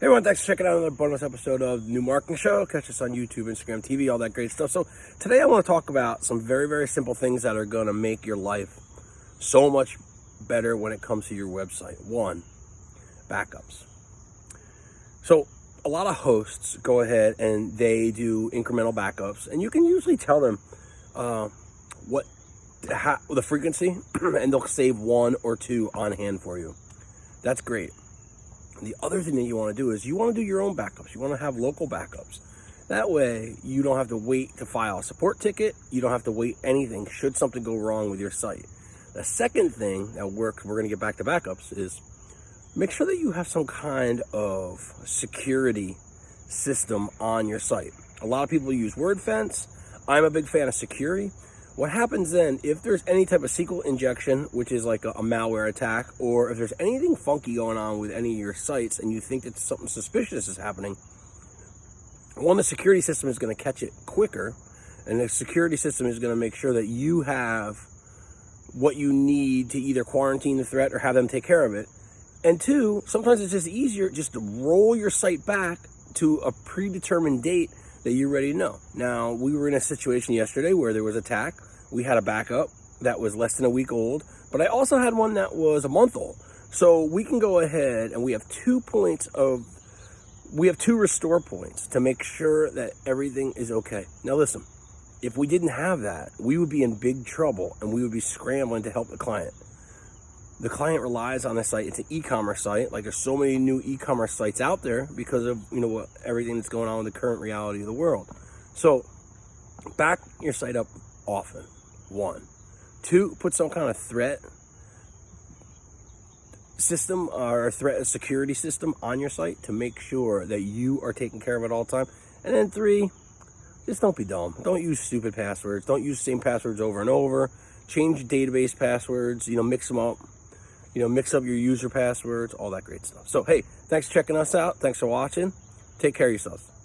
Hey everyone, thanks for checking out another bonus episode of New Marketing Show. Catch us on YouTube, Instagram, TV, all that great stuff. So today I want to talk about some very, very simple things that are going to make your life so much better when it comes to your website. One, backups. So a lot of hosts go ahead and they do incremental backups, and you can usually tell them uh, what the frequency, and they'll save one or two on hand for you. That's great. The other thing that you want to do is you want to do your own backups. You want to have local backups. That way, you don't have to wait to file a support ticket. You don't have to wait anything should something go wrong with your site. The second thing that works, we're going to get back to backups, is make sure that you have some kind of security system on your site. A lot of people use WordFence. I'm a big fan of Sucuri. What happens then, if there's any type of SQL injection, which is like a, a, malware attack, or if there's anything funky going on with any of your sites and you think that something suspicious is happening, one, the security system is going to catch it quicker, and the security system is going to make sure that you have what you need to either quarantine the threat or have them take care of it. And two, sometimes it's just easier just to roll your site back to a predetermined date that you already know. Now, we were in a situation yesterday where there was attack. We had a backup that was less than a week old, but I also had one that was a month old. So we can go ahead and we have two points of, we have two restore points to make sure that everything is okay. Now listen, if we didn't have that, we would be in big trouble and we would be scrambling to help the client the client relies on the site. It's an e-commerce site. Like there's so many new e-commerce sites out there because of you know what everything that's going on in the current reality of the world. So back your site up often. One, two, put some kind of threat system or threat security system on your site to make sure that you are taking care of it all time. And then three, just don't be dumb. Don't use stupid passwords. Don't use the same passwords over and over. Change database passwords. You know, mix them up you know, mix up your user passwords, all that great stuff. So, hey, thanks for checking us out. Thanks for watching. Take care of yourselves.